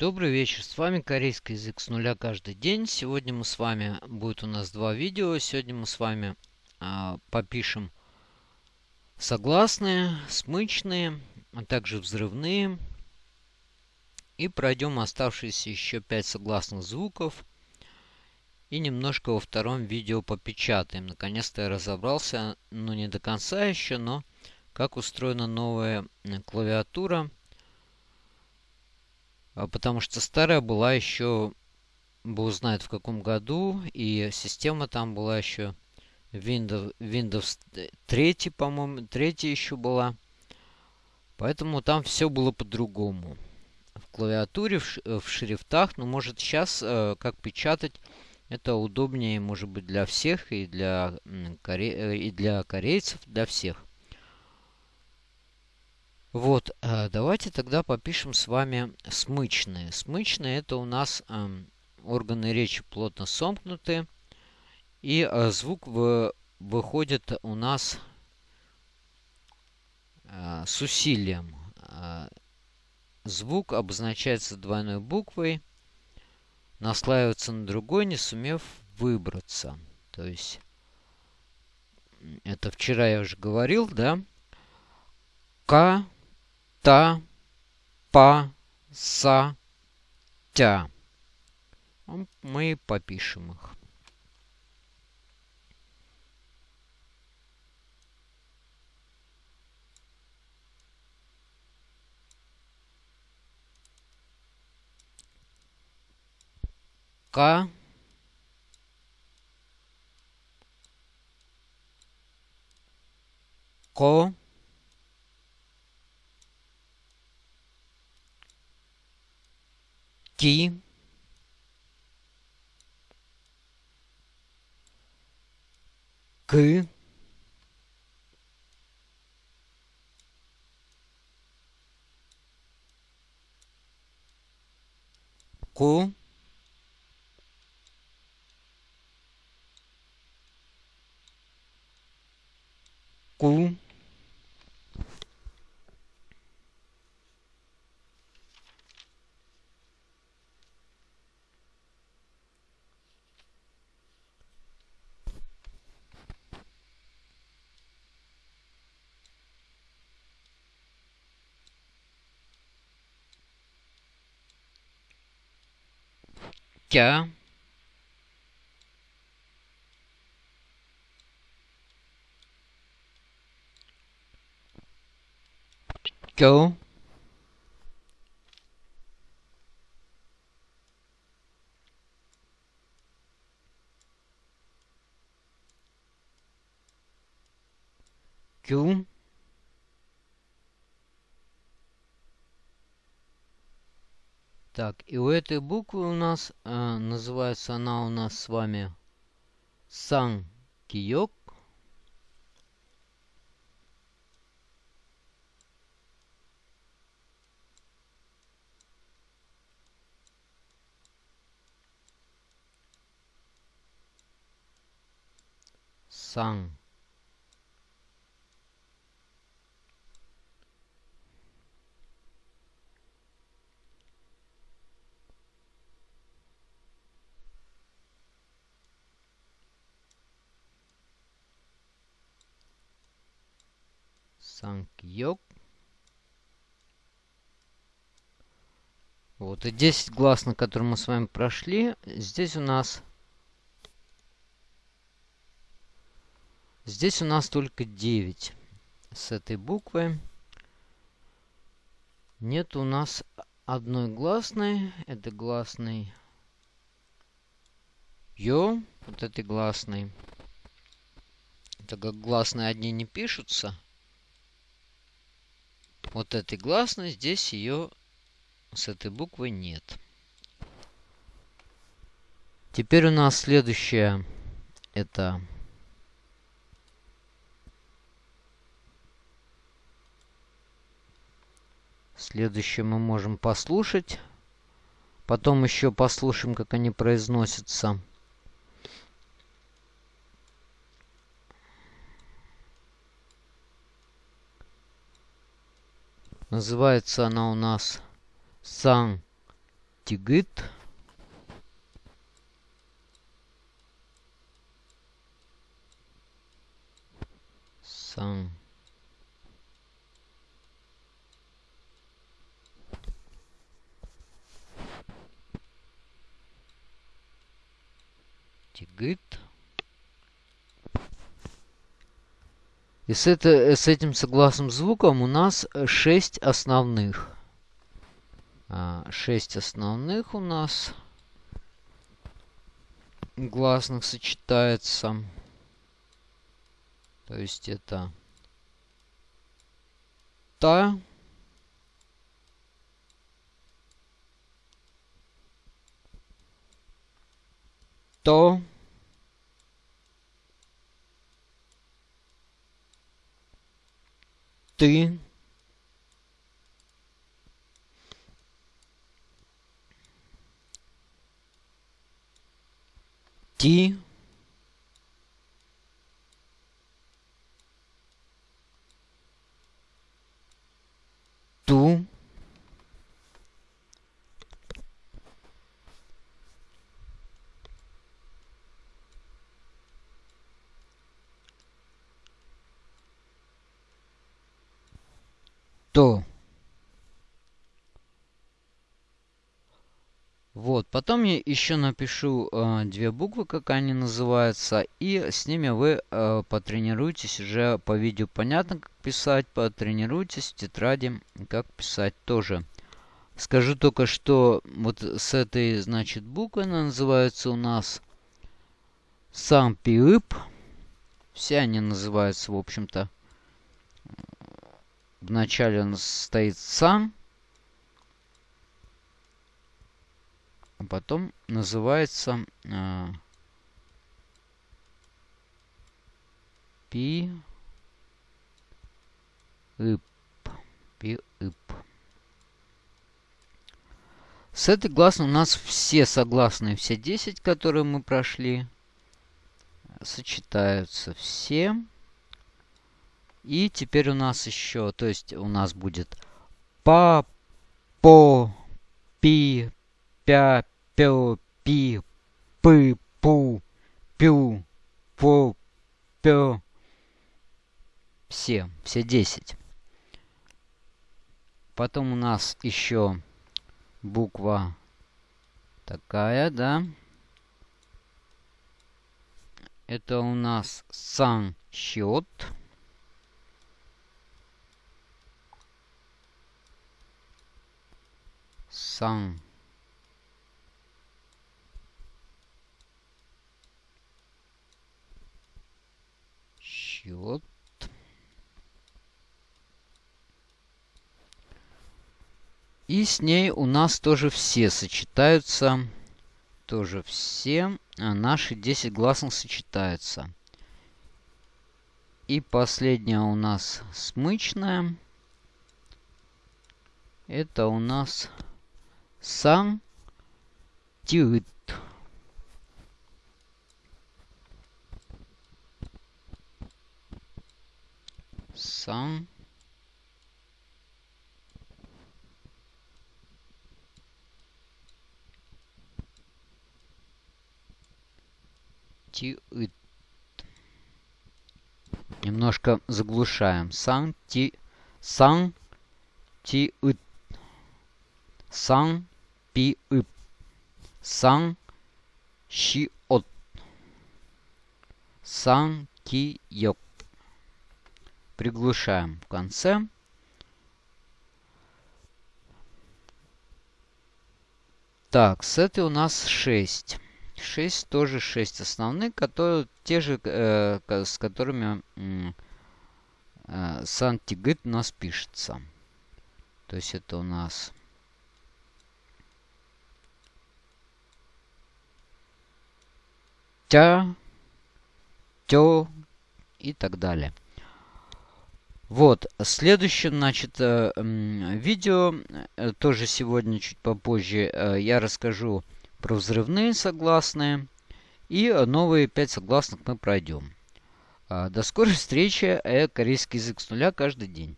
Добрый вечер, с вами корейский язык с нуля каждый день. Сегодня мы с вами, будет у нас два видео. Сегодня мы с вами а, попишем согласные, смычные, а также взрывные. И пройдем оставшиеся еще пять согласных звуков. И немножко во втором видео попечатаем. Наконец-то я разобрался, ну не до конца еще, но как устроена новая клавиатура потому что старая была еще, бог знает в каком году, и система там была еще Windows, Windows 3, по-моему, 3 еще была. Поэтому там все было по-другому. В клавиатуре, в, в шрифтах, ну, может, сейчас, э, как печатать, это удобнее, может быть, для всех, и для, коре... Э, и для корейцев, для всех. Вот, э, давайте тогда попишем с вами смычные. Смычные это у нас эм, органы речи плотно сомкнуты. И э, звук выходит у нас э, с усилием. Звук обозначается двойной буквой, наслаивается на другой, не сумев выбраться. То есть, это вчера я уже говорил, да? К та, па, са, тя. Мы попишем их. К, ко, Ки. К. Ку. cas go cool Так, и у этой буквы у нас, э, называется она у нас с вами Сан Киёк. Сан Санкьёк. Вот, и 10 глаз, на которые мы с вами прошли. Здесь у нас... Здесь у нас только 9 с этой буквы. Нет у нас одной гласной. Это гласный Ё. Вот этой гласной. Так как гласные одни не пишутся, вот этой гласной, здесь ее с этой буквой нет. Теперь у нас следующее это Следующее мы можем послушать. Потом еще послушаем, как они произносятся. Называется она у нас Сан тигит. Сан. Тигит. И с, это, с этим согласным звуком у нас 6 основных. 6 основных у нас гласных сочетается. То есть это та, то, ты, ти, то. Вот, потом я еще напишу э, две буквы, как они называются, и с ними вы э, потренируетесь уже по видео. Понятно, как писать, потренируйтесь в тетради, как писать тоже. Скажу только, что вот с этой, значит, буквой она называется у нас сам пиып. Все они называются, в общем-то. Вначале он стоит сам. А потом называется э, пи ип пи ип с этой гласной у нас все согласные все 10 которые мы прошли сочетаются все и теперь у нас еще то есть у нас будет па по пи пя пё, пи, пы, пу, пю, по, пё. Все, все 10. Потом у нас еще буква такая, да. Это у нас сан счет. Сан счет. И с ней у нас тоже все сочетаются. Тоже все а наши 10 гласных сочетаются. И последняя у нас смычная. Это у нас сам тют. сам ти Немножко заглушаем. Сан ти сан ти ит. Сан пи ип. Сан щи от. Сан йок приглушаем в конце. Так, с этой у нас 6. 6 тоже 6 основных, которые те же, э, с которыми э, сантигит у нас пишется. То есть это у нас тя, тё и так далее. Вот, следующем, значит, э, видео, э, тоже сегодня чуть попозже, э, я расскажу про взрывные согласные. И новые 5 согласных мы пройдем. До скорой встречи. Корейский язык с нуля каждый день.